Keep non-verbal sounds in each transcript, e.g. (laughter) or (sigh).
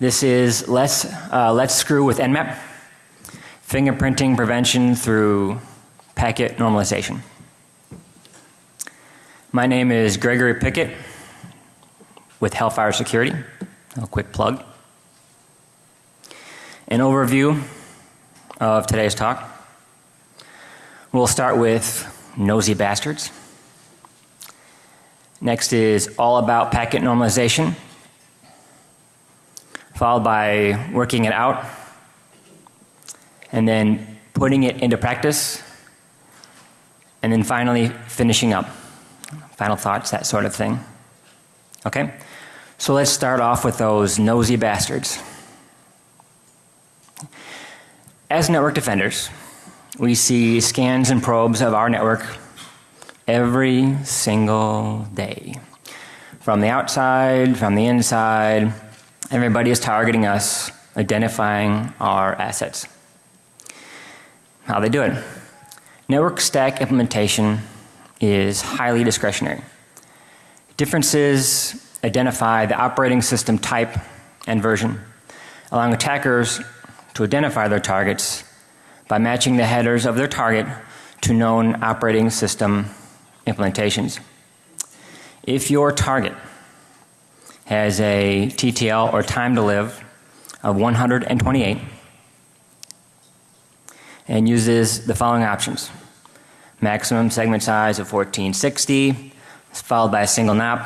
This is Let's, uh, Let's Screw with Nmap, fingerprinting prevention through packet normalization. My name is Gregory Pickett with Hellfire Security. A quick plug. An overview of today's talk. We'll start with nosy bastards. Next is all about packet normalization, followed by working it out, and then putting it into practice, and then finally finishing up. Final thoughts, that sort of thing. Okay? So let's start off with those nosy bastards. As network defenders, we see scans and probes of our network every single day. From the outside, from the inside, everybody is targeting us, identifying our assets. How they do it? Network stack implementation is highly discretionary. Differences identify the operating system type and version, allowing attackers to identify their targets by matching the headers of their target to known operating system implementations. If your target has a TTL or time to live of 128 and uses the following options. Maximum segment size of 1460 followed by a single NOP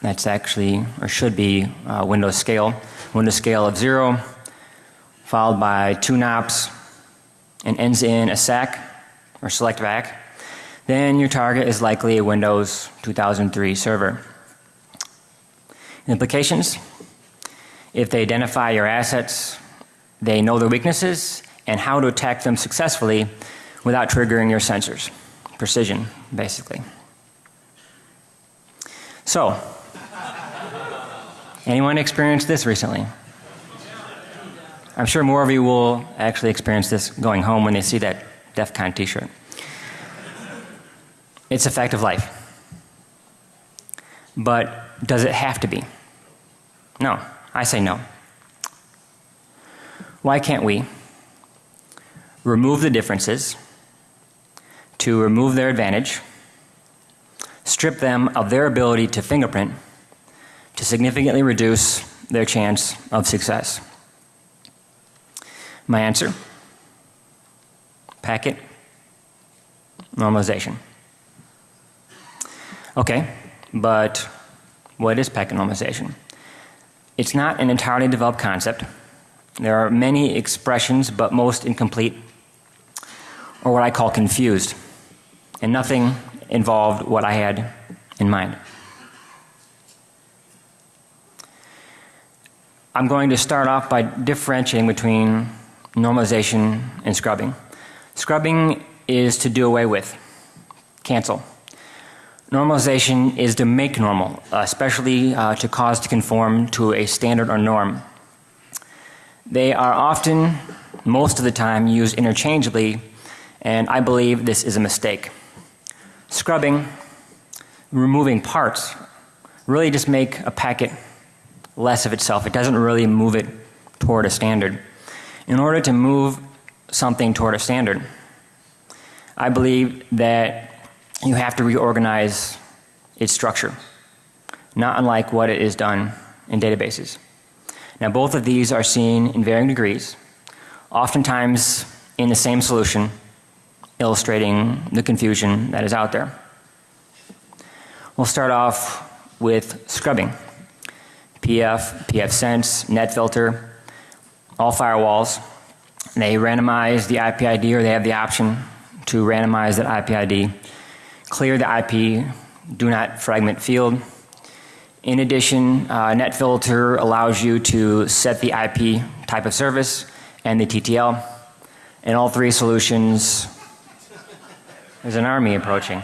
that's actually or should be uh, Windows scale. Windows scale of 0 followed by two NOPs and ends in a SACK or selective ACK then your target is likely a Windows 2003 server. Implications if they identify your assets, they know their weaknesses and how to attack them successfully without triggering your sensors. Precision, basically. So, anyone experienced this recently? I'm sure more of you will actually experience this going home when they see that DEF CON t shirt. It's a fact of life. But does it have to be? No. I say no. Why can't we remove the differences to remove their advantage, strip them of their ability to fingerprint to significantly reduce their chance of success? My answer packet normalization. Okay, but what is packet normalization? It's not an entirely developed concept. There are many expressions, but most incomplete, or what I call confused, and nothing involved what I had in mind. I'm going to start off by differentiating between normalization and scrubbing. Scrubbing is to do away with, cancel. Normalization is to make normal, especially uh, to cause to conform to a standard or norm. They are often, most of the time, used interchangeably, and I believe this is a mistake. Scrubbing, removing parts, really just make a packet less of itself. It doesn't really move it toward a standard. In order to move something toward a standard, I believe that you have to reorganize its structure, not unlike what it is done in databases. Now both of these are seen in varying degrees, oftentimes in the same solution, illustrating the confusion that is out there. We'll start off with scrubbing. PF, pfSense, NetFilter, all firewalls. They randomize the IP ID or they have the option to randomize that IP ID clear the IP, do not fragment field. In addition, uh, NetFilter allows you to set the IP type of service and the TTL. And all three solutions, there's an army approaching.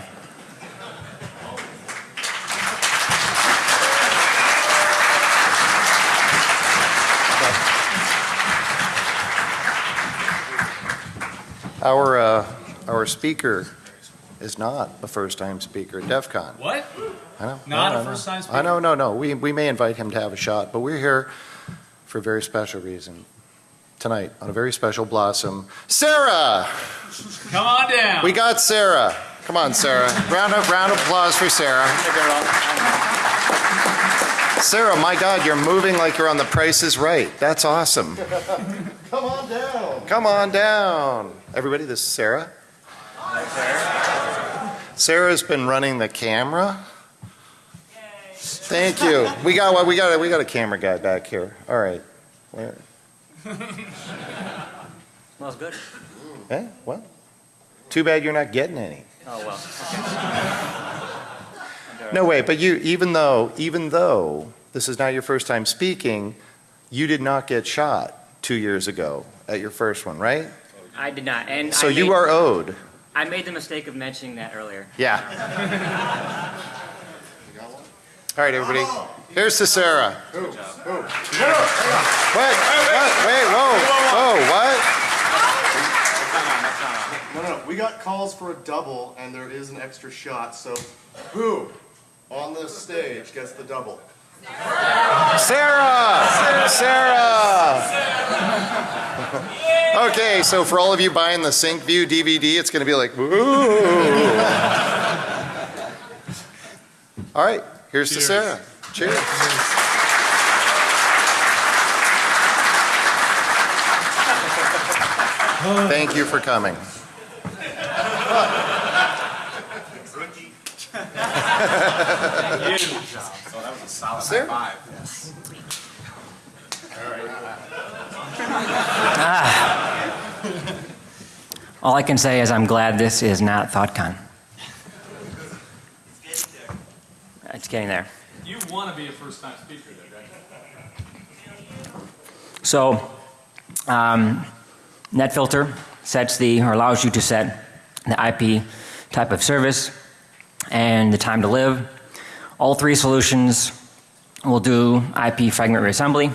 Our, uh, our speaker is not a first-time speaker at DEF CON. What? I know. Not no, a no, first-time I know, speaker? no, no. We, we may invite him to have a shot, but we're here for a very special reason. Tonight, on a very special blossom, Sarah! Come on down. We got Sarah. Come on, Sarah. Round of, round of applause for Sarah. Sarah, my God, you're moving like you're on the Price is Right. That's awesome. (laughs) Come on down. Come on down. Everybody, this is Sarah. Sarah's been running the camera. Thank you. We got we got we got a camera guy back here. All right. Where? Smells good. Eh? What? Too bad you're not getting any. Oh, well. No way, but you, even though, even though this is not your first time speaking, you did not get shot two years ago at your first one, right? I did not. And So I you are owed. I made the mistake of mentioning that earlier. Yeah. (laughs) All right, everybody. Here's to Sarah. Wait, what? What? Wait, whoa, whoa, what? No, no, we got calls for a double, and there is an extra shot, so who on this stage gets the double? Sarah! Sarah! Okay, so for all of you buying the Sync View DVD, it's going to be like, ooh. All right, here's to Sarah. Cheers. Thank you for coming. Sarah? All I can say is I'm glad this is not ThoughtCon. It's getting there. You want to be a first-time speaker, though, right? So, um, NetFilter sets the, or allows you to set the IP type of service and the time to live. All three solutions will do IP fragment reassembly.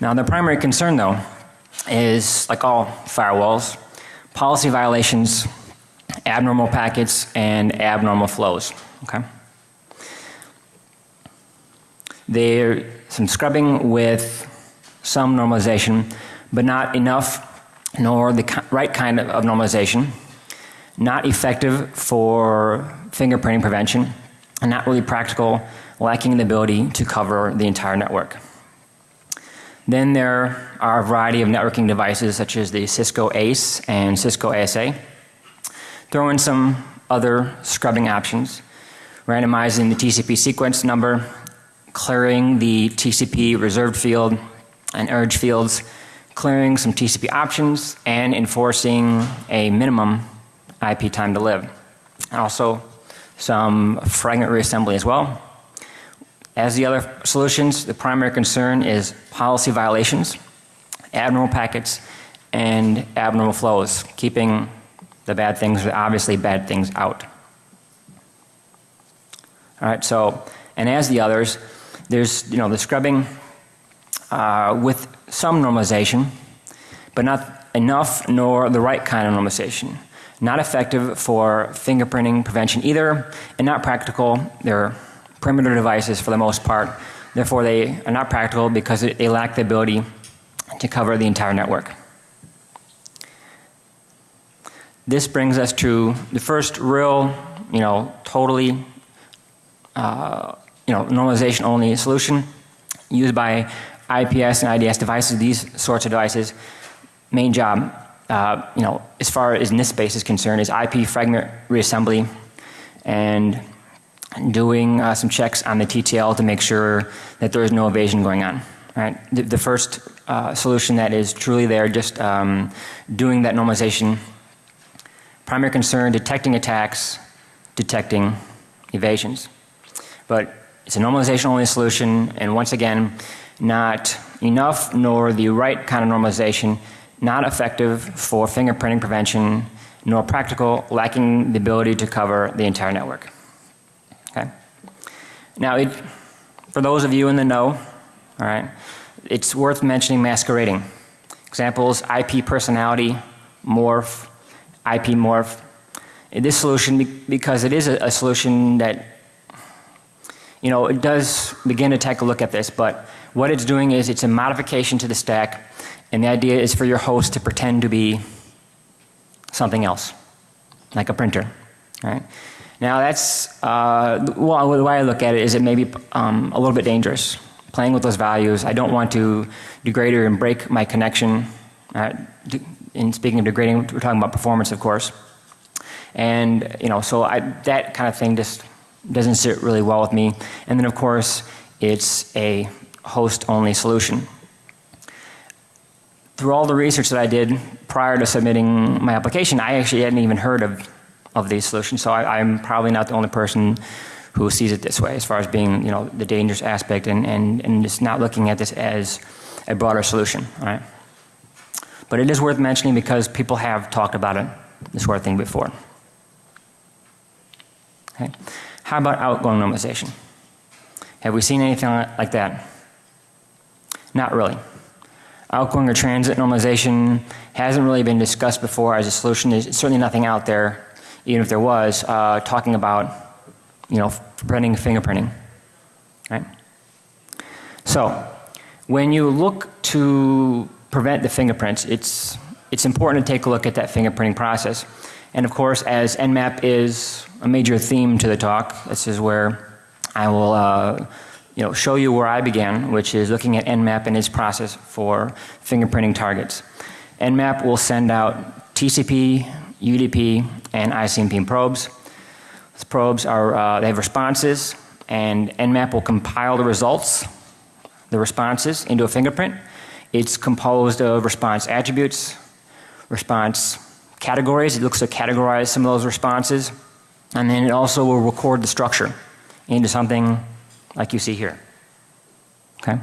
Now, the primary concern, though, is like all firewalls, policy violations, abnormal packets, and abnormal flows. Okay? There's some scrubbing with some normalization, but not enough nor the right kind of, of normalization. Not effective for fingerprinting prevention, and not really practical, lacking the ability to cover the entire network. Then there are a variety of networking devices such as the Cisco ACE and Cisco ASA. Throw in some other scrubbing options, randomizing the TCP sequence number, clearing the TCP reserved field and urge fields, clearing some TCP options, and enforcing a minimum IP time to live. Also, some fragment reassembly as well. As the other solutions, the primary concern is policy violations, abnormal packets, and abnormal flows, keeping the bad things, obviously bad things out. All right, so, and as the others, there's, you know, the scrubbing uh, with some normalization, but not enough nor the right kind of normalization. Not effective for fingerprinting prevention either, and not practical. They're perimeter devices for the most part. Therefore, they are not practical because they lack the ability to cover the entire network. This brings us to the first real, you know, totally, uh, you know, normalization only solution used by IPS and IDS devices, these sorts of devices. Main job, uh, you know, as far as NIST space is concerned, is IP fragment reassembly and doing uh, some checks on the TTL to make sure that there is no evasion going on. Right? The, the first uh, solution that is truly there, just um, doing that normalization. Primary concern: detecting attacks, detecting evasions. But it's a normalization only solution, and once again, not enough nor the right kind of normalization, not effective for fingerprinting prevention, nor practical, lacking the ability to cover the entire network. Now, it, for those of you in the know, all right, it's worth mentioning masquerading. Examples: IP personality, morph, IP morph. In this solution, because it is a, a solution that, you know, it does begin to take a look at this, but What it's doing is it's a modification to the stack, and the idea is for your host to pretend to be something else, like a printer. Right? Now that's uh, well, the way I look at it is it may be um, a little bit dangerous playing with those values. I don't want to degrade or break my connection. Uh, in speaking of degrading, we're talking about performance, of course. And you know, so I, that kind of thing just doesn't sit really well with me. And then, of course, it's a host-only solution. Through all the research that I did prior to submitting my application, I actually hadn't even heard of of these solutions. So I, am probably not the only person who sees it this way as far as being, you know, the dangerous aspect and, and, and just not looking at this as a broader solution, right? But it is worth mentioning because people have talked about it, this sort of thing before. Okay. How about outgoing normalization? Have we seen anything like that? Not really. Outgoing or transit normalization hasn't really been discussed before as a solution. There's certainly nothing out there even if there was, uh, talking about, you know, preventing fingerprinting, right? So, when you look to prevent the fingerprints, it's, it's important to take a look at that fingerprinting process. And of course, as Nmap is a major theme to the talk, this is where I will, uh, you know, show you where I began, which is looking at Nmap and its process for fingerprinting targets. Nmap will send out TCP, UDP, and ICMP probes. These probes are, uh, they have responses, and Nmap will compile the results, the responses, into a fingerprint. It's composed of response attributes, response categories. It looks to categorize some of those responses, and then it also will record the structure into something like you see here. Okay?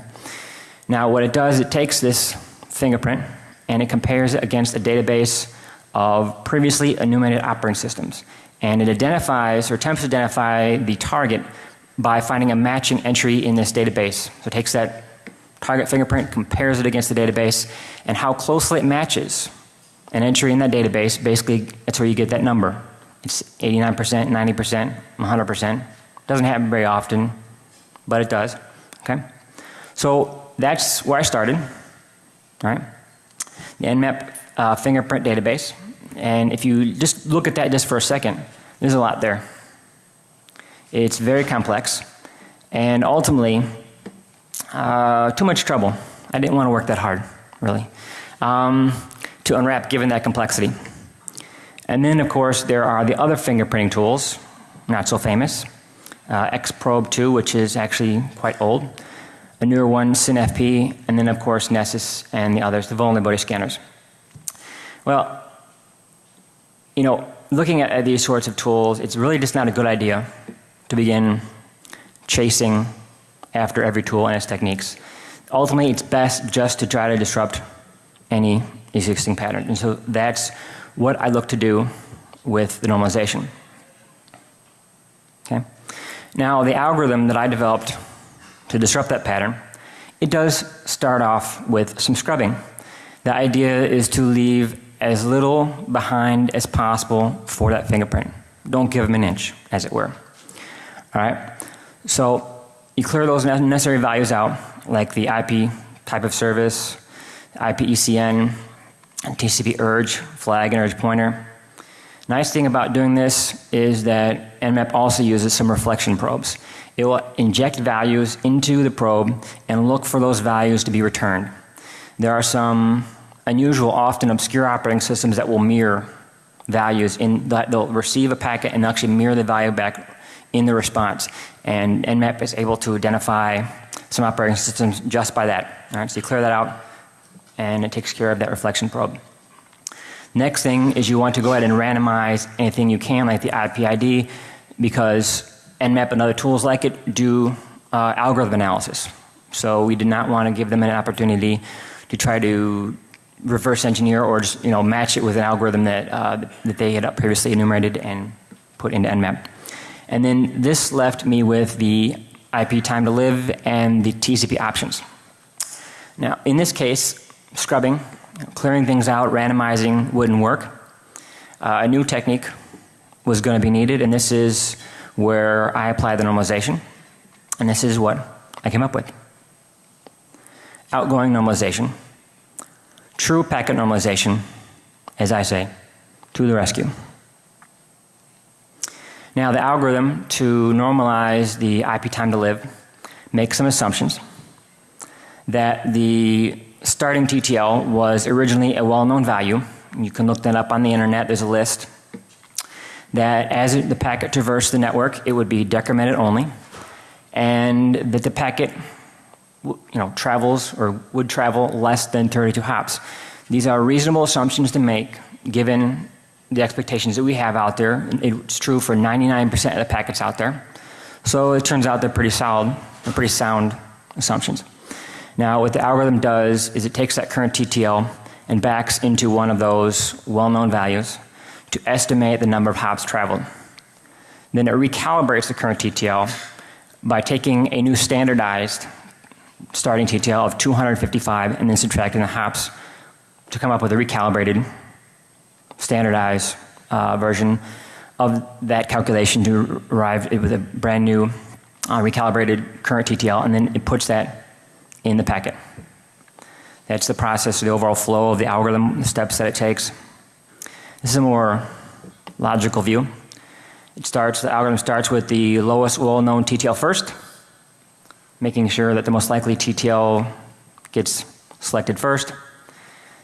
Now, what it does, it takes this fingerprint and it compares it against a database of previously enumerated operating systems. And it identifies or attempts to identify the target by finding a matching entry in this database. So it takes that target fingerprint, compares it against the database, and how closely it matches an entry in that database, basically that's where you get that number. It's 89%, 90%, 100%. Doesn't happen very often, but it does. Okay? So that's where I started, right? The Nmap uh, fingerprint database. And if you just look at that just for a second, there's a lot there. It's very complex and ultimately uh, too much trouble. I didn't want to work that hard, really, um, to unwrap given that complexity. And then, of course, there are the other fingerprinting tools, not so famous. Uh, Xprobe 2, which is actually quite old. A newer one, SinFP, and then, of course, Nessus and the others, the vulnerability scanners. Well, you know, looking at, at these sorts of tools, it's really just not a good idea to begin chasing after every tool and its techniques. Ultimately, it's best just to try to disrupt any existing pattern. And so that's what I look to do with the normalization. Okay? Now, the algorithm that I developed to disrupt that pattern, it does start off with some scrubbing. The idea is to leave as little behind as possible for that fingerprint. Don't give them an inch, as it were. All right? So you clear those necessary values out, like the IP type of service, IP ECN, TCP urge, flag and urge pointer. Nice thing about doing this is that Nmap also uses some reflection probes. It will inject values into the probe and look for those values to be returned. There are some unusual, often obscure operating systems that will mirror values in that they'll receive a packet and actually mirror the value back in the response. And Nmap is able to identify some operating systems just by that. All right, so you clear that out and it takes care of that reflection probe. Next thing is you want to go ahead and randomize anything you can like the IP ID because Nmap and other tools like it do uh, algorithm analysis. So we did not want to give them an opportunity to try to reverse engineer or just you know match it with an algorithm that uh, that they had previously enumerated and put into Nmap. And then this left me with the IP time to live and the TCP options. Now in this case, scrubbing, clearing things out, randomizing wouldn't work. Uh, a new technique was going to be needed, and this is where I apply the normalization, and this is what I came up with. outgoing normalization, true packet normalization, as I say, to the rescue. Now, the algorithm to normalize the IP time to live makes some assumptions that the starting TTL was originally a well known value. You can look that up on the internet, there's a list. That as the packet traversed the network, it would be decremented only, and that the packet you know, travels or would travel less than 32 hops. These are reasonable assumptions to make given the expectations that we have out there. It's true for 99% of the packets out there. So it turns out they're pretty solid, they're pretty sound assumptions. Now, what the algorithm does is it takes that current TTL and backs into one of those well known values to estimate the number of hops traveled. Then it recalibrates the current TTL by taking a new standardized starting TTL of 255 and then subtracting the hops to come up with a recalibrated standardized uh, version of that calculation to arrive with a brand new uh, recalibrated current TTL and then it puts that in the packet. That's the process, the overall flow of the algorithm, the steps that it takes. This is a more logical view. It starts, the algorithm starts with the lowest well known TTL first, making sure that the most likely TTL gets selected first.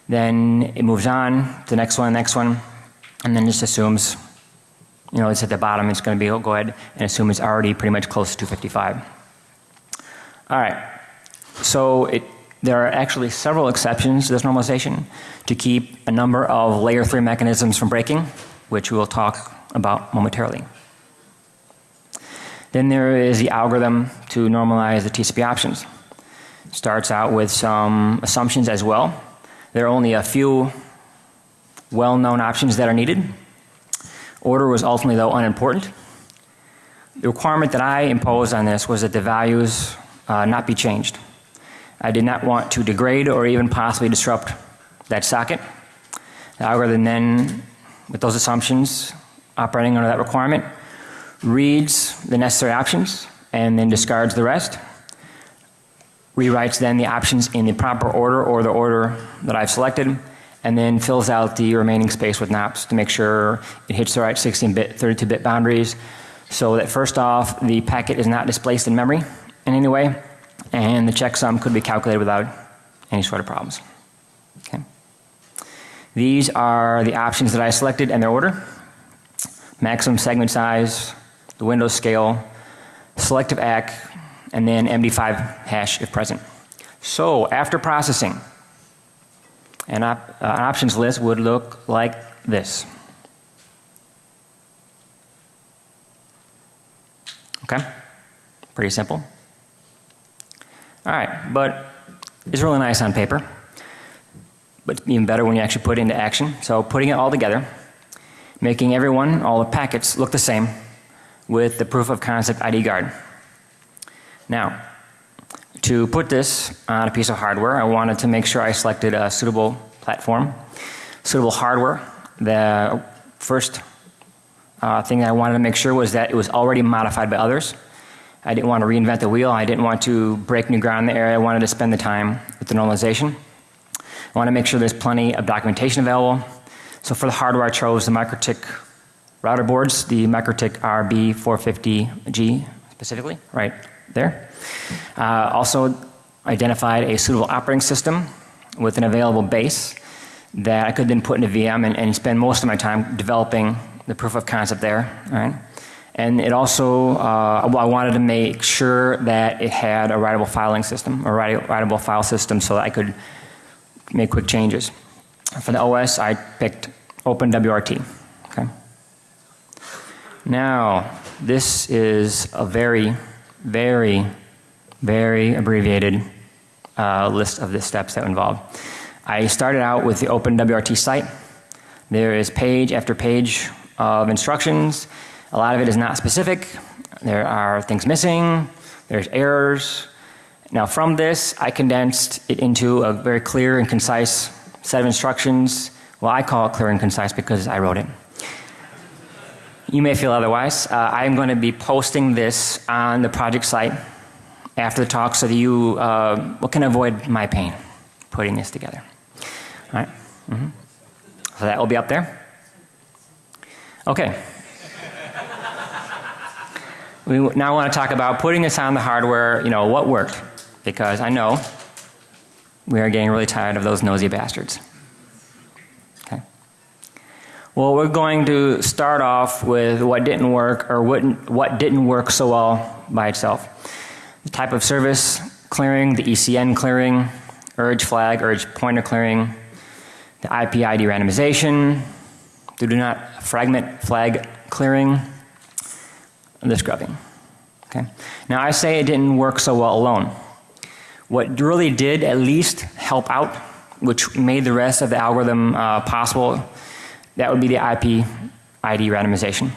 Then it moves on to the next one, the next one, and then just assumes, you know, it's at the bottom, it's going to be, oh, go ahead and assume it's already pretty much close to 255. All right. So it, there are actually several exceptions to this normalization to keep a number of layer 3 mechanisms from breaking, which we will talk about momentarily. Then there is the algorithm to normalize the TCP options. Starts out with some assumptions as well. There are only a few well known options that are needed. Order was ultimately, though, unimportant. The requirement that I imposed on this was that the values uh, not be changed. I did not want to degrade or even possibly disrupt that socket. The algorithm then, with those assumptions operating under that requirement, reads the necessary options and then discards the rest. Rewrites then the options in the proper order or the order that I've selected and then fills out the remaining space with NOPs to make sure it hits the right 16 bit, 32 bit boundaries so that first off the packet is not displaced in memory in any way and the checksum could be calculated without any sort of problems. Okay. These are the options that I selected and their order. Maximum segment size, the window scale, selective ACK, and then MD5 hash if present. So after processing, an, op an options list would look like this. Okay? Pretty simple. All right, but it's really nice on paper, but even better when you actually put it into action. So putting it all together, making everyone, all the packets look the same with the proof of concept ID guard. Now, to put this on a piece of hardware, I wanted to make sure I selected a suitable platform, suitable hardware. The first uh, thing I wanted to make sure was that it was already modified by others. I didn't want to reinvent the wheel. I didn't want to break new ground in the area. I wanted to spend the time with the normalization. I want to make sure there's plenty of documentation available. So for the hardware, I chose the MikroTik router boards, the MikroTik RB450G specifically, right there. Uh, also identified a suitable operating system with an available base that I could then put in a VM and, and spend most of my time developing the proof of concept there, all right? And it also, uh, I wanted to make sure that it had a writable filing system, a writable file system so that I could make quick changes. For the OS, I picked OpenWRT. Now, this is a very, very, very abbreviated uh, list of the steps that involve. I started out with the OpenWRT site. There is page after page of instructions a lot of it is not specific. There are things missing. There's errors. Now from this, I condensed it into a very clear and concise set of instructions. Well, I call it clear and concise because I wrote it. You may feel otherwise. Uh, I'm going to be posting this on the project site after the talk so that you uh, can avoid my pain putting this together. All right. Mhm. So that will be up there. Okay. We now want to talk about putting this on the hardware, you know, what worked. Because I know we are getting really tired of those nosy bastards. Well, we're going to start off with what didn't work or what, what didn't work so well by itself. The type of service clearing, the ECN clearing, urge flag, urge pointer clearing, the IP ID randomization, the do not fragment flag clearing, and the scrubbing. Okay. Now I say it didn't work so well alone. What really did at least help out, which made the rest of the algorithm uh, possible, that would be the IP ID randomization.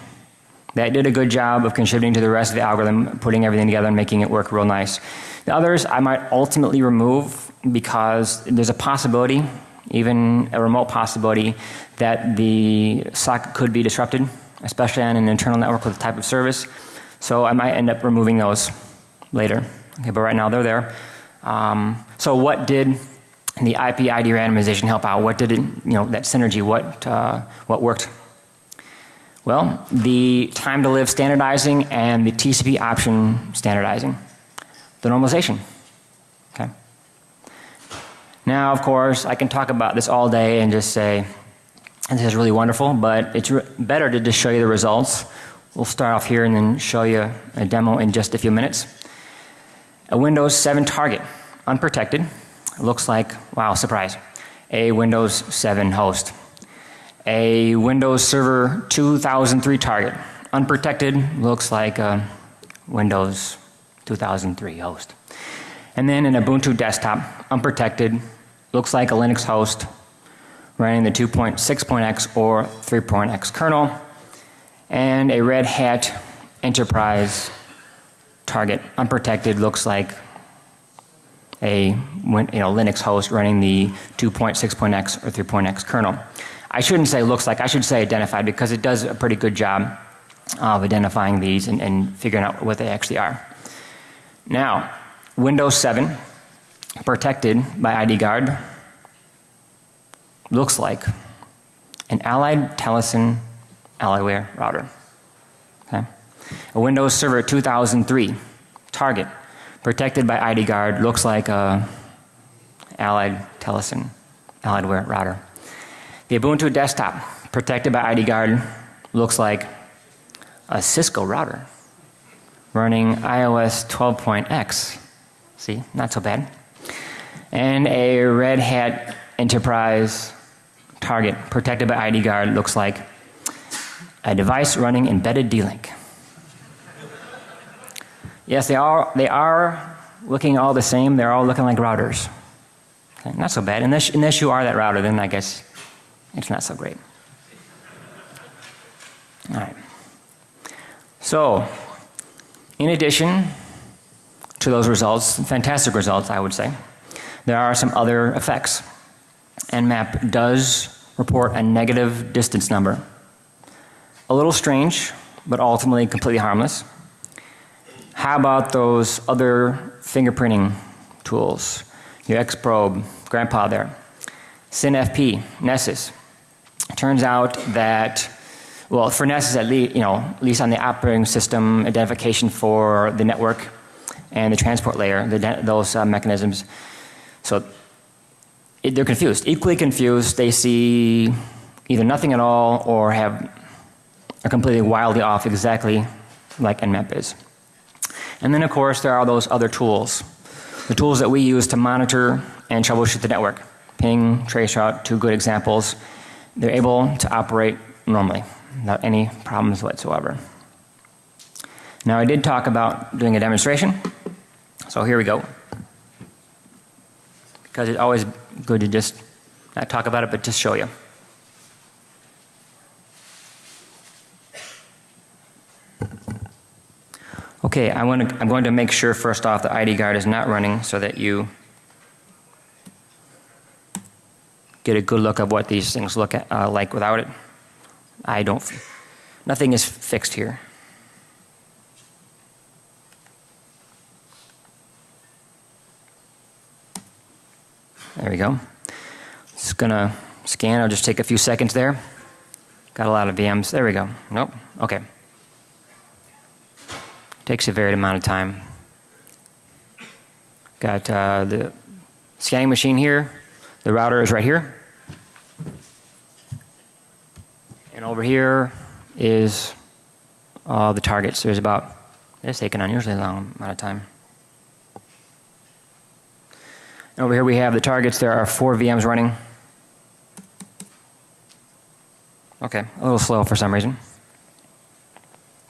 That did a good job of contributing to the rest of the algorithm, putting everything together and making it work real nice. The others I might ultimately remove because there's a possibility, even a remote possibility, that the socket could be disrupted, especially on an internal network with a type of service. So I might end up removing those later. Okay, but right now they're there. Um, so what did the IP ID randomization help out? What did it, you know, that synergy, what, uh, what worked? Well, the time to live standardizing and the TCP option standardizing. The normalization. Okay. Now, of course, I can talk about this all day and just say, this is really wonderful, but it's better to just show you the results. We'll start off here and then show you a demo in just a few minutes. A Windows 7 target, unprotected, looks like, wow, surprise, a Windows 7 host. A Windows Server 2003 target, unprotected, looks like a Windows 2003 host. And then an Ubuntu desktop, unprotected, looks like a Linux host running the 2.6.x or 3.x kernel, and a Red Hat Enterprise target unprotected looks like a you know, Linux host running the 2.6.x or 3.x kernel. I shouldn't say looks like, I should say identified because it does a pretty good job of identifying these and, and figuring out what they actually are. Now, Windows 7 protected by ID Guard looks like an Allied Telesen Alliedware router. Okay. A Windows Server 2003 target protected by ID Guard looks like a Allied Telesen Alliedware router. The Ubuntu desktop protected by ID Guard looks like a Cisco router running IOS 12.x. See, not so bad. And a Red Hat Enterprise target protected by ID Guard looks like a device running embedded D-Link. Yes, they are, they are looking all the same. They're all looking like routers. Okay, not so bad. Unless, unless you are that router, then I guess it's not so great. All right. So, in addition to those results, fantastic results, I would say, there are some other effects. Nmap does report a negative distance number. A little strange, but ultimately completely harmless. How about those other fingerprinting tools? Your X-Probe, Grandpa there. SinFP, Nessus. Turns out that, well, for Nessus at least, you know, at least on the operating system identification for the network and the transport layer, the, those uh, mechanisms. So it, they're confused, equally confused. They see either nothing at all or have are completely wildly off exactly like Nmap is. And then of course there are those other tools. The tools that we use to monitor and troubleshoot the network. Ping, traceroute, two good examples. They're able to operate normally without any problems whatsoever. Now I did talk about doing a demonstration. So here we go. Because it's always good to just not talk about it but just show you. Okay, I want to, I'm going to make sure first off the ID guard is not running so that you get a good look of what these things look at, uh, like without it. I don't, nothing is fixed here. There we go. It's gonna scan, I'll just take a few seconds there. Got a lot of VMs, there we go, nope, okay. Takes a varied amount of time. Got uh, the scanning machine here. The router is right here. And over here is all the targets. There's about, it's taking an unusually long amount of time. And over here we have the targets. There are four VMs running. Okay, a little slow for some reason.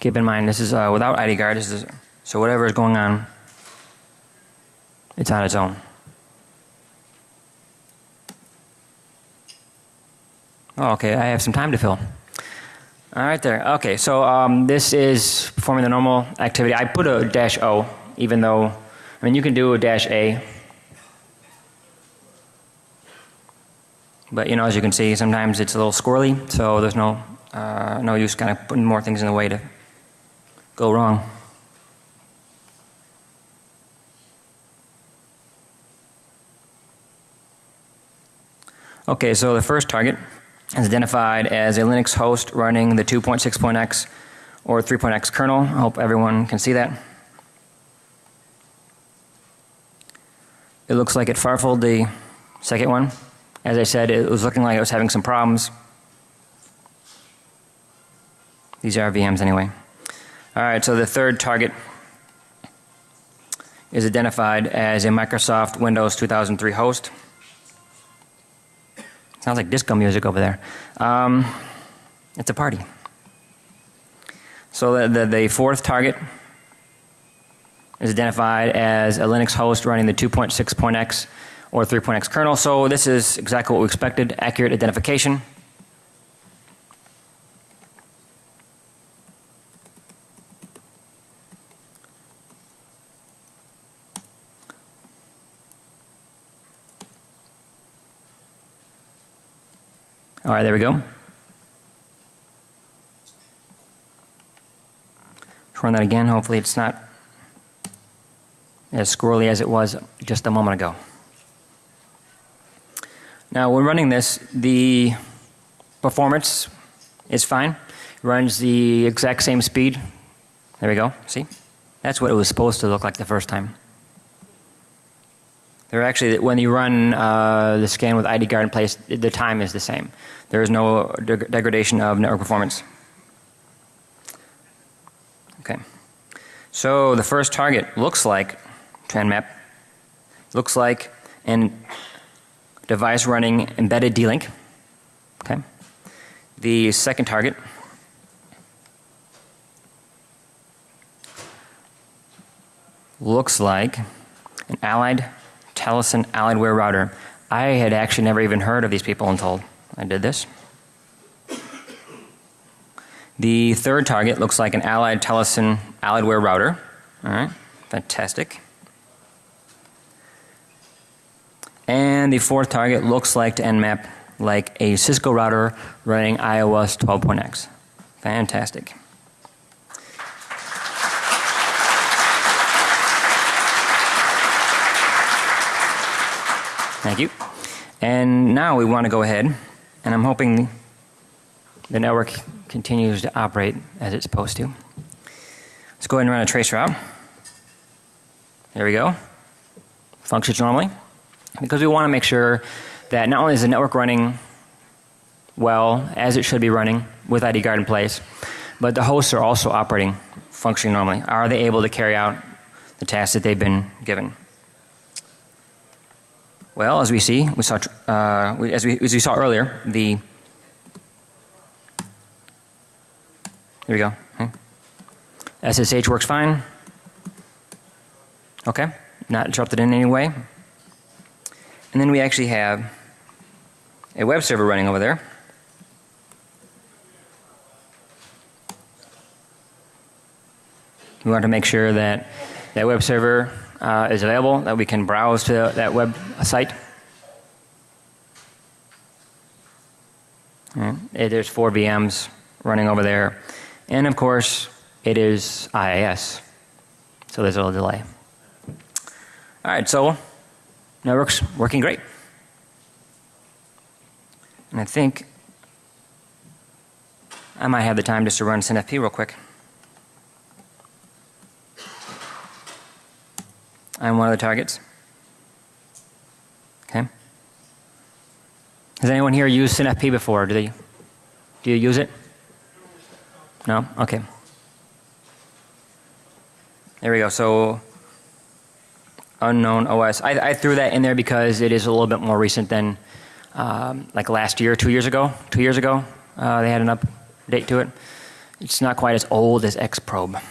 Keep in mind this is uh, without ID guard. This is, so whatever is going on, it's on its own. Oh, okay, I have some time to fill. All right, there. Okay, so um, this is performing the normal activity. I put a dash O, even though, I mean, you can do a dash A. But, you know, as you can see, sometimes it's a little squirrely, so there's no, uh, no use kind of putting more things in the way to go wrong. Okay, so the first target is identified as a Linux host running the 2.6.x or 3.x kernel. I hope everyone can see that. It looks like it farfled the second one. As I said, it was looking like it was having some problems. These are VMs anyway. All right, so the third target is identified as a Microsoft Windows 2003 host. Sounds like disco music over there. Um, it's a party. So the, the, the, fourth target is identified as a Linux host running the 2.6.x or 3.x kernel. So this is exactly what we expected, accurate identification. All right, there we go. Let's run that again. Hopefully it's not as squirrely as it was just a moment ago. Now when running this, the performance is fine. It runs the exact same speed. There we go. See? That's what it was supposed to look like the first time. They're actually, when you run uh, the scan with ID guard in place, the time is the same. There is no deg degradation of network performance. Okay. So the first target looks like TranMap, looks like an device running embedded D-Link. Okay. The second target looks like an allied Teleson Alliedware router. I had actually never even heard of these people until I did this. The third target looks like an Allied Teleson Alliedware router. All right, fantastic. And the fourth target looks like to Nmap like a Cisco router running IOS 12.x. Fantastic. Thank you. And now we want to go ahead, and I'm hoping the network continues to operate as it's supposed to. Let's go ahead and run a trace route. There we go. Functions normally. Because we want to make sure that not only is the network running well, as it should be running with ID guard in place, but the hosts are also operating, functioning normally. Are they able to carry out the tasks that they've been given? Well, as we see, we saw, uh, we, as, we, as we saw earlier, the, here we go. Okay. SSH works fine. Okay, not interrupted in any way. And then we actually have a web server running over there. We want to make sure that that web server uh, is available that we can browse to that web site. It, there's four VMs running over there. And of course, it is IIS. So there's a little delay. All right, so network's working great. And I think I might have the time just to run SinFP real quick. I'm one of the targets. Okay. Has anyone here used SinFP before? Do they? Do you use it? No? Okay. There we go. So, unknown OS. I, I threw that in there because it is a little bit more recent than um, like last year, two years ago. Two years ago, uh, they had an update to it. It's not quite as old as Xprobe.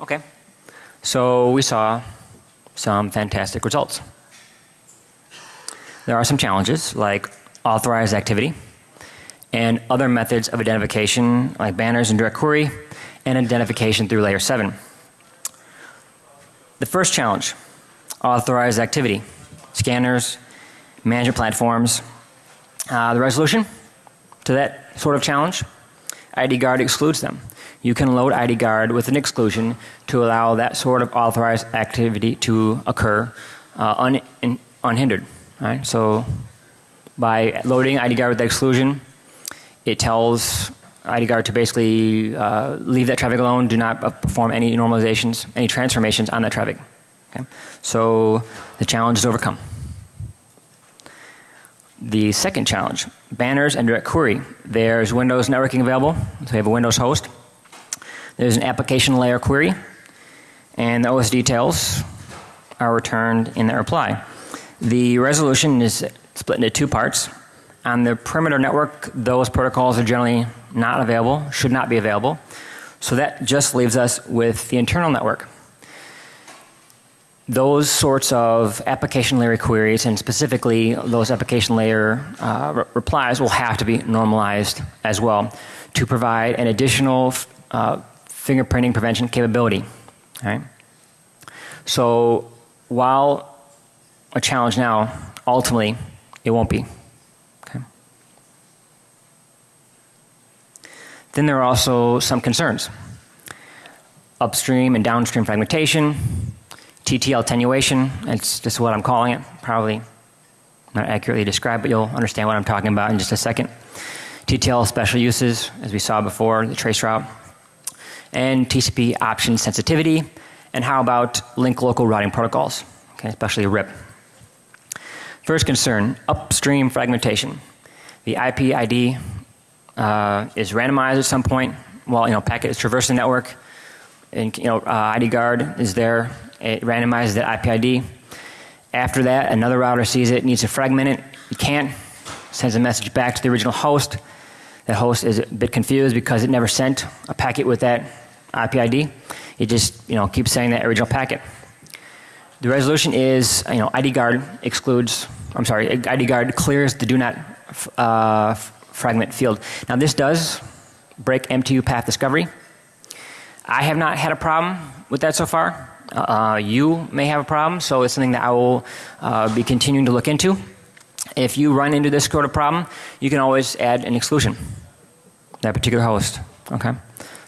Okay. So we saw some fantastic results. There are some challenges like authorized activity and other methods of identification like banners and direct query and identification through layer 7. The first challenge, authorized activity, scanners, management platforms. Uh, the resolution to that sort of challenge, ID guard excludes them. You can load ID guard with an exclusion to allow that sort of authorized activity to occur uh, un, in, unhindered. Right? So by loading ID guard with the exclusion, it tells ID guard to basically uh, leave that traffic alone, do not uh, perform any normalizations, any transformations on that traffic. Okay? So the challenge is overcome. The second challenge, banners and direct query. There's Windows networking available, so we have a Windows host. There's an application layer query, and the OS details are returned in the reply. The resolution is split into two parts. On the perimeter network, those protocols are generally not available, should not be available. So that just leaves us with the internal network. Those sorts of application layer queries, and specifically those application layer uh, re replies, will have to be normalized as well to provide an additional uh, fingerprinting prevention capability. Right? So while a challenge now, ultimately it won't be. Okay. Then there are also some concerns. Upstream and downstream fragmentation, TTL attenuation, that's just what I'm calling it, probably not accurately described, but you'll understand what I'm talking about in just a second. TTL special uses, as we saw before, the trace route, and TCP option sensitivity, and how about link local routing protocols, okay, especially RIP. First concern, upstream fragmentation. The IP ID uh, is randomized at some point while you know packet is traversing the network, and you know uh, ID guard is there. It randomizes that IP ID. After that, another router sees it, needs to fragment it. It can't. Sends a message back to the original host. The host is a bit confused because it never sent a packet with that IP ID. It just you know keeps saying that original packet. The resolution is you know ID guard excludes. I'm sorry, ID guard clears the do not uh, fragment field. Now this does break MTU path discovery. I have not had a problem with that so far. Uh, you may have a problem, so it's something that I will uh, be continuing to look into. If you run into this sort of problem, you can always add an exclusion, that particular host. Okay,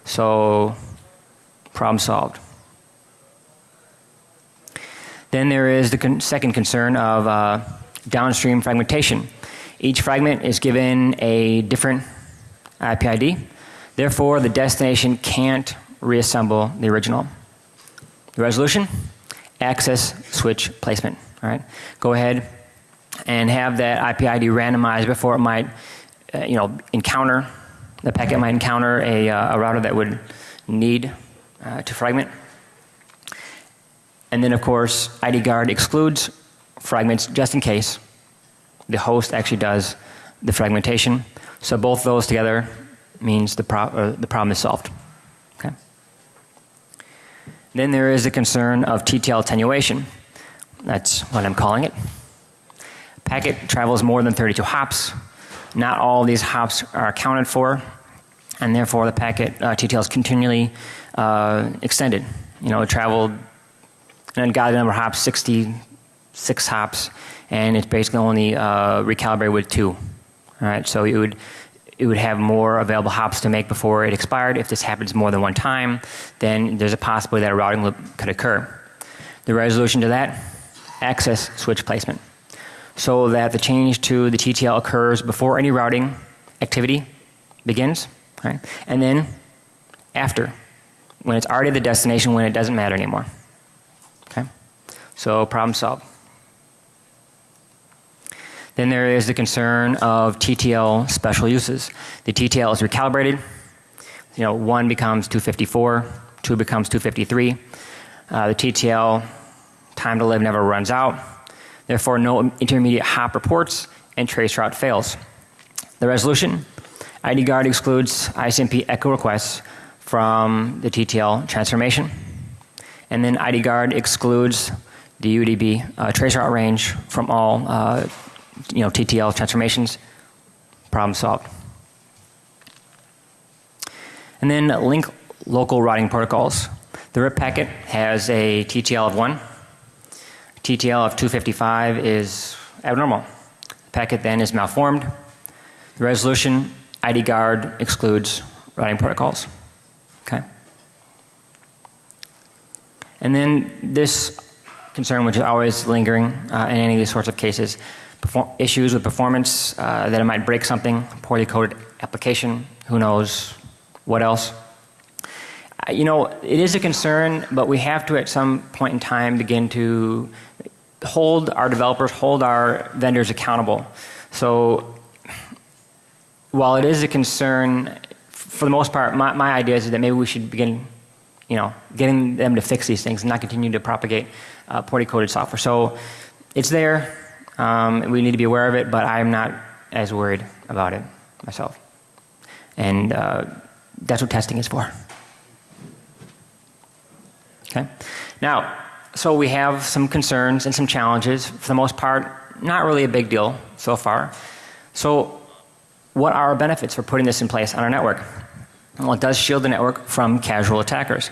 so problem solved. Then there is the con second concern of uh, downstream fragmentation. Each fragment is given a different IP ID. Therefore, the destination can't reassemble the original. The resolution? Access switch placement. All right. Go ahead and have that IP ID randomized before it might, uh, you know, encounter the packet might encounter a, uh, a router that would need uh, to fragment. And then, of course, ID guard excludes fragments just in case the host actually does the fragmentation. So both those together means the, pro uh, the problem is solved. Then there is the concern of TTL attenuation. That's what I'm calling it. Packet travels more than 32 hops. Not all these hops are accounted for, and therefore the packet uh, TTL is continually uh, extended. You know, it traveled got the number of hops 66 hops, and it's basically only uh, recalibrated with two. All right, so it would it would have more available hops to make before it expired. If this happens more than one time, then there's a possibility that a routing loop could occur. The resolution to that, access switch placement. So that the change to the TTL occurs before any routing activity begins, right? And then after, when it's already the destination, when it doesn't matter anymore. Okay? So problem solved. Then there is the concern of TTL special uses. The TTL is recalibrated. You know, 1 becomes 254, 2 becomes 253. Uh, the TTL time to live never runs out. Therefore, no intermediate hop reports and trace route fails. The resolution ID guard excludes ICMP echo requests from the TTL transformation. And then ID guard excludes the UDP uh, trace route range from all uh, you know, TTL transformations. Problem solved. And then link local routing protocols. The RIP packet has a TTL of 1. TTL of 255 is abnormal. The packet then is malformed. The resolution ID guard excludes routing protocols. Okay. And then this concern, which is always lingering uh, in any of these sorts of cases, issues with performance, uh, that it might break something, poorly coded application, who knows what else. Uh, you know, it is a concern, but we have to at some point in time begin to hold our developers, hold our vendors accountable. So while it is a concern, for the most part, my, my idea is that maybe we should begin, you know, getting them to fix these things and not continue to propagate uh, poorly coded software. So it's there. Um, we need to be aware of it, but I'm not as worried about it myself. And uh, that's what testing is for. Okay. Now, so we have some concerns and some challenges. For the most part, not really a big deal so far. So, what are our benefits for putting this in place on our network? Well, it does shield the network from casual attackers.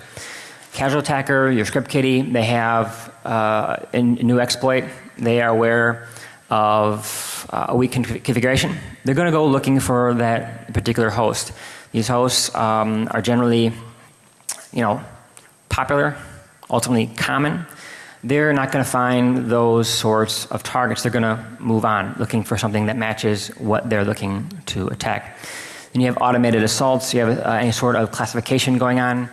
Casual attacker, your script kiddie, they have uh, a new exploit. They are aware of uh, a weak configuration. They're going to go looking for that particular host. These hosts um, are generally, you know, popular, ultimately common. They're not going to find those sorts of targets. They're going to move on, looking for something that matches what they're looking to attack. Then you have automated assaults. You have uh, any sort of classification going on,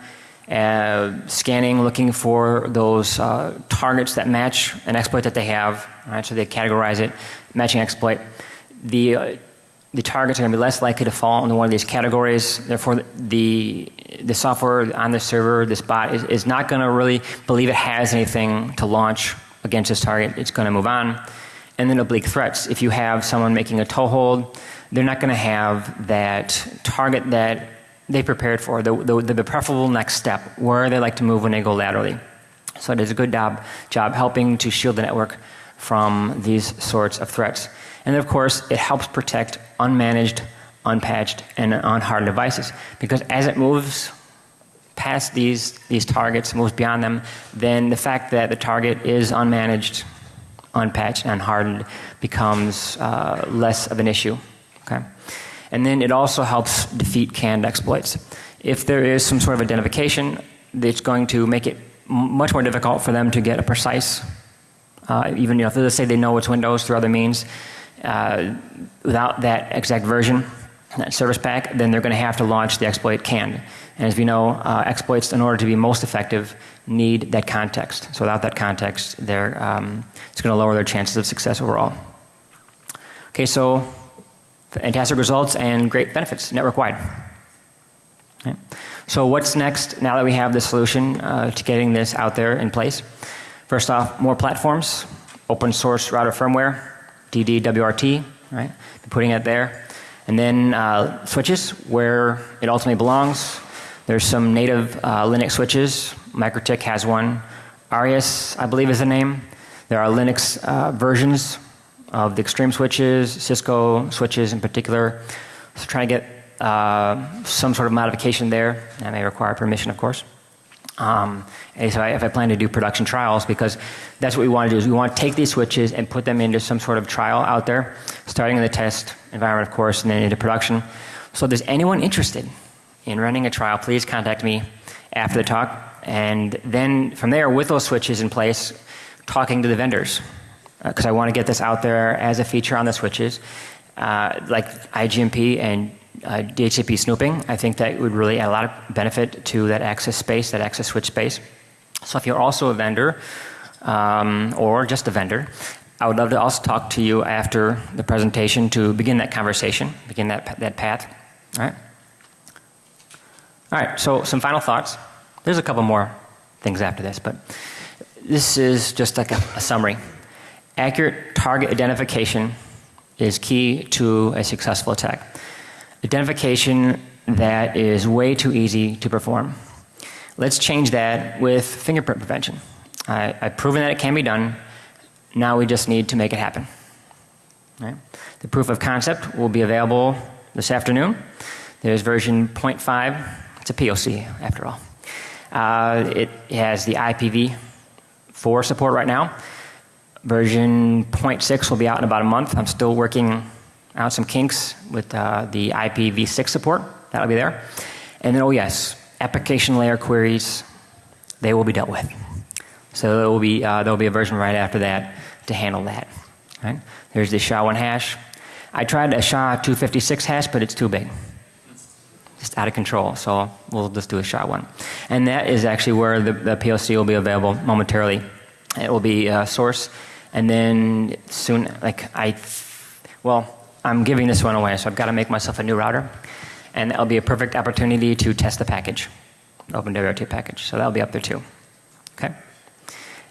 uh, scanning, looking for those uh, targets that match an exploit that they have. Right, so they categorize it, matching exploit. The uh, the targets are going to be less likely to fall into one of these categories. Therefore, the the software on the server, this bot, is, is not going to really believe it has anything to launch against this target. It's going to move on. And then oblique threats. If you have someone making a toehold, they're not going to have that target that they prepared for, the, the, the preferable next step, where they like to move when they go laterally. So it is a good job, job helping to shield the network from these sorts of threats. And of course, it helps protect unmanaged, unpatched, and unhardened devices. Because as it moves past these, these targets, moves beyond them, then the fact that the target is unmanaged, unpatched, and unhardened becomes uh, less of an issue. Okay? And then it also helps defeat canned exploits. If there is some sort of identification, it's going to make it much more difficult for them to get a precise, uh, even you know, if let's say they know it's Windows through other means, uh, without that exact version, that service pack, then they're going to have to launch the exploit canned. And as we know, uh, exploits, in order to be most effective, need that context. So without that context, um, it's going to lower their chances of success overall. Okay, so fantastic results and great benefits network wide. Okay. So what's next now that we have the solution uh, to getting this out there in place? First off, more platforms, open source router firmware, DD-WRT, right? Putting it there. And then uh, switches where it ultimately belongs. There's some native uh, Linux switches. MikroTik has one. Arius, I believe, is the name. There are Linux uh, versions of the Extreme switches, Cisco switches in particular. So trying to get uh, some sort of modification there. That may require permission, of course. Um, and so I, if I plan to do production trials, because that's what we want to do is we want to take these switches and put them into some sort of trial out there, starting in the test environment, of course, and then into production. So if there's anyone interested in running a trial, please contact me after the talk and then from there, with those switches in place, talking to the vendors because I want to get this out there as a feature on the switches, uh, like IGMP and uh, DHCP snooping. I think that would really add a lot of benefit to that access space, that access switch space. So if you're also a vendor um, or just a vendor, I would love to also talk to you after the presentation to begin that conversation, begin that, that path. All right? All right, so some final thoughts. There's a couple more things after this, but this is just like a, a summary. Accurate target identification is key to a successful attack. Identification that is way too easy to perform. Let's change that with fingerprint prevention. I, I've proven that it can be done. Now we just need to make it happen. Right? The proof of concept will be available this afternoon. There's version 0.5. It's a POC after all. Uh, it has the IPv4 support right now. Version 0.6 will be out in about a month. I'm still working out some kinks with uh, the IPv6 support. That'll be there. And then, oh yes, application layer queries, they will be dealt with. So there will be, uh, there will be a version right after that to handle that. Right? There's the SHA-1 hash. I tried a SHA-256 hash, but it's too big. Just out of control, so we'll just do a SHA-1. And that is actually where the, the POC will be available momentarily. It will be uh, source, and then soon, like I, well, I'm giving this one away, so I've got to make myself a new router, and that'll be a perfect opportunity to test the package, OpenWRT package. So that'll be up there too. Okay,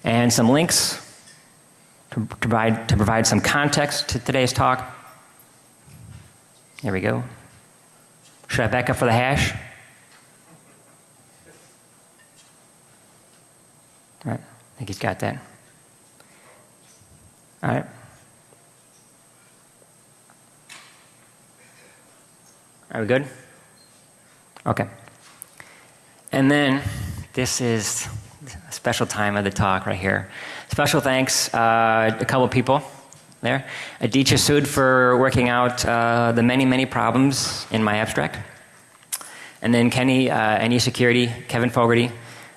and some links to provide to provide some context to today's talk. There we go. Should I back up for the hash? All right, I think he's got that. All right. Are we good? Okay. And then this is a special time of the talk right here. Special thanks, uh, a couple people there. Aditya Sood for working out uh, the many, many problems in my abstract. And then Kenny, uh, NE Security, Kevin Fogarty,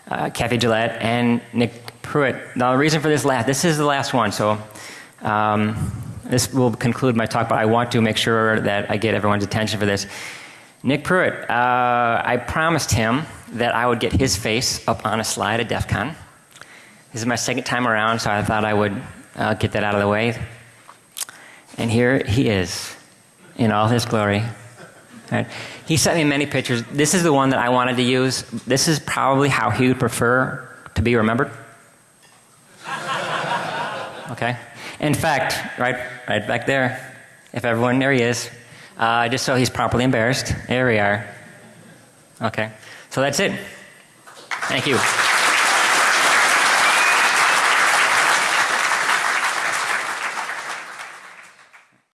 uh, Kathy Gillette, and Nick Pruitt. Now, the reason for this last, this is the last one, so um, this will conclude my talk, but I want to make sure that I get everyone's attention for this. Nick Pruitt, uh, I promised him that I would get his face up on a slide at DEF CON. This is my second time around, so I thought I would uh, get that out of the way. And here he is in all his glory. He sent me many pictures. This is the one that I wanted to use. This is probably how he would prefer to be remembered. (laughs) Okay? In fact, right, right back there, if everyone, there he is, uh, just so he's properly embarrassed. There we are. Okay. So that's it. Thank you.